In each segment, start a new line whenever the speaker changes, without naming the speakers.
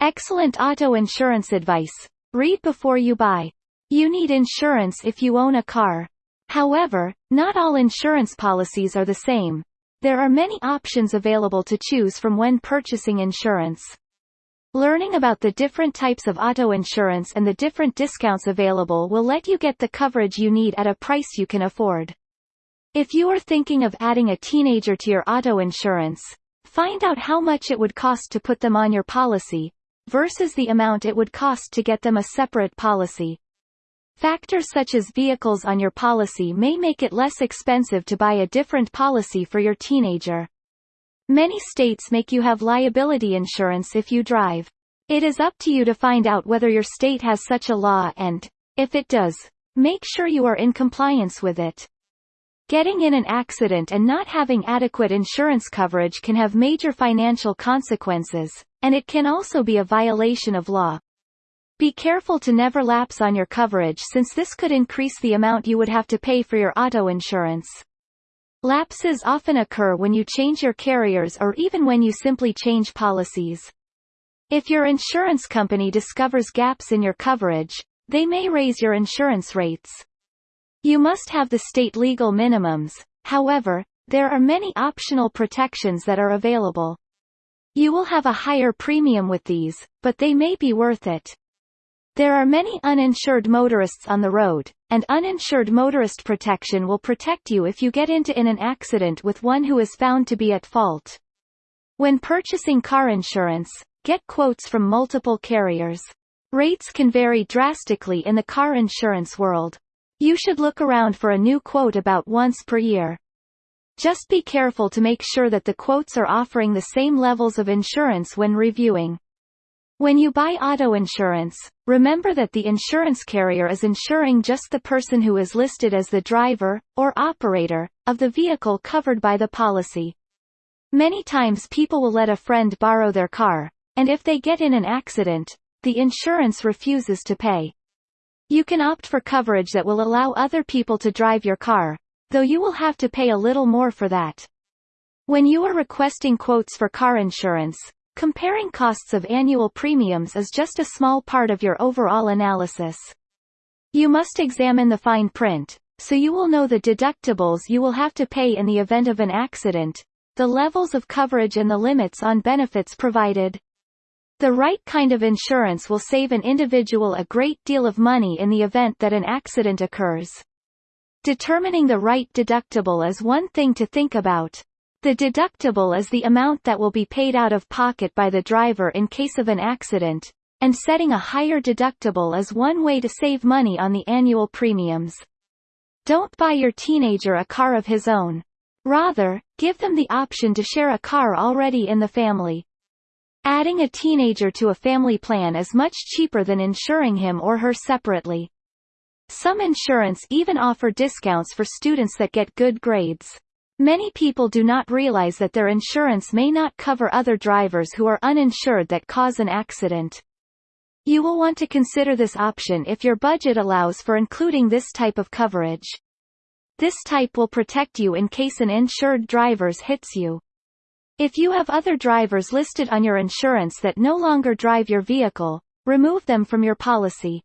Excellent auto insurance advice. Read before you buy. You need insurance if you own a car. However, not all insurance policies are the same. There are many options available to choose from when purchasing insurance. Learning about the different types of auto insurance and the different discounts available will let you get the coverage you need at a price you can afford. If you are thinking of adding a teenager to your auto insurance, find out how much it would cost to put them on your policy, versus the amount it would cost to get them a separate policy. Factors such as vehicles on your policy may make it less expensive to buy a different policy for your teenager. Many states make you have liability insurance if you drive. It is up to you to find out whether your state has such a law and, if it does, make sure you are in compliance with it. Getting in an accident and not having adequate insurance coverage can have major financial consequences, and it can also be a violation of law. Be careful to never lapse on your coverage since this could increase the amount you would have to pay for your auto insurance. Lapses often occur when you change your carriers or even when you simply change policies. If your insurance company discovers gaps in your coverage, they may raise your insurance rates. You must have the state legal minimums, however, there are many optional protections that are available. You will have a higher premium with these, but they may be worth it. There are many uninsured motorists on the road, and uninsured motorist protection will protect you if you get into in an accident with one who is found to be at fault. When purchasing car insurance, get quotes from multiple carriers. Rates can vary drastically in the car insurance world. You should look around for a new quote about once per year. Just be careful to make sure that the quotes are offering the same levels of insurance when reviewing. When you buy auto insurance, remember that the insurance carrier is insuring just the person who is listed as the driver, or operator, of the vehicle covered by the policy. Many times people will let a friend borrow their car, and if they get in an accident, the insurance refuses to pay. You can opt for coverage that will allow other people to drive your car, though you will have to pay a little more for that. When you are requesting quotes for car insurance, Comparing costs of annual premiums is just a small part of your overall analysis. You must examine the fine print, so you will know the deductibles you will have to pay in the event of an accident, the levels of coverage and the limits on benefits provided. The right kind of insurance will save an individual a great deal of money in the event that an accident occurs. Determining the right deductible is one thing to think about, the deductible is the amount that will be paid out of pocket by the driver in case of an accident, and setting a higher deductible is one way to save money on the annual premiums. Don't buy your teenager a car of his own. Rather, give them the option to share a car already in the family. Adding a teenager to a family plan is much cheaper than insuring him or her separately. Some insurance even offer discounts for students that get good grades. Many people do not realize that their insurance may not cover other drivers who are uninsured that cause an accident. You will want to consider this option if your budget allows for including this type of coverage. This type will protect you in case an insured drivers hits you. If you have other drivers listed on your insurance that no longer drive your vehicle, remove them from your policy.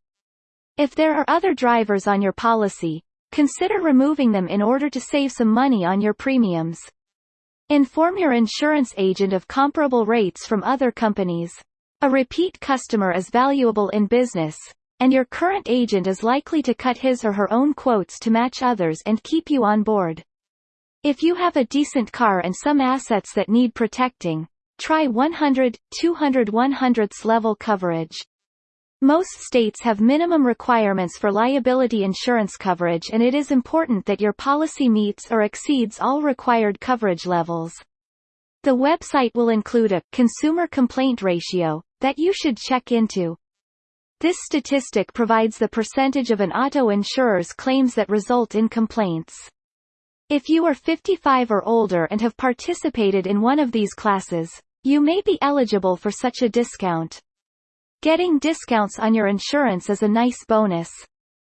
If there are other drivers on your policy, Consider removing them in order to save some money on your premiums. Inform your insurance agent of comparable rates from other companies. A repeat customer is valuable in business, and your current agent is likely to cut his or her own quotes to match others and keep you on board. If you have a decent car and some assets that need protecting, try 100, 200 100ths level coverage. Most states have minimum requirements for liability insurance coverage and it is important that your policy meets or exceeds all required coverage levels. The website will include a consumer complaint ratio that you should check into. This statistic provides the percentage of an auto insurer's claims that result in complaints. If you are 55 or older and have participated in one of these classes, you may be eligible for such a discount. Getting discounts on your insurance is a nice bonus.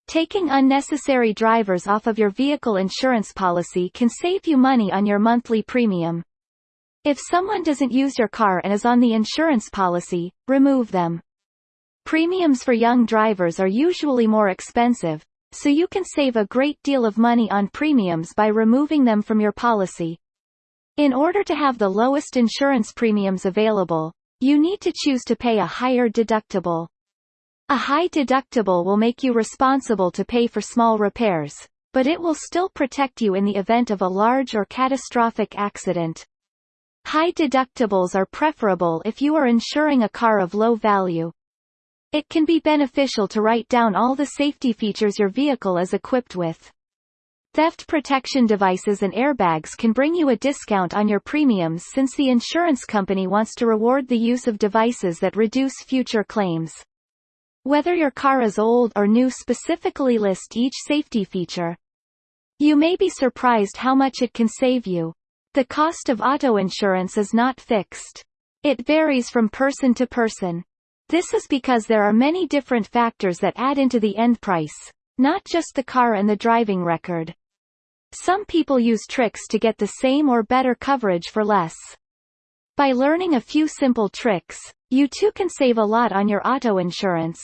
Taking unnecessary drivers off of your vehicle insurance policy can save you money on your monthly premium. If someone doesn't use your car and is on the insurance policy, remove them. Premiums for young drivers are usually more expensive, so you can save a great deal of money on premiums by removing them from your policy. In order to have the lowest insurance premiums available, you need to choose to pay a higher deductible. A high deductible will make you responsible to pay for small repairs, but it will still protect you in the event of a large or catastrophic accident. High deductibles are preferable if you are insuring a car of low value. It can be beneficial to write down all the safety features your vehicle is equipped with. Theft protection devices and airbags can bring you a discount on your premiums since the insurance company wants to reward the use of devices that reduce future claims. Whether your car is old or new specifically list each safety feature. You may be surprised how much it can save you. The cost of auto insurance is not fixed. It varies from person to person. This is because there are many different factors that add into the end price, not just the car and the driving record. Some people use tricks to get the same or better coverage for less. By learning a few simple tricks, you too can save a lot on your auto insurance.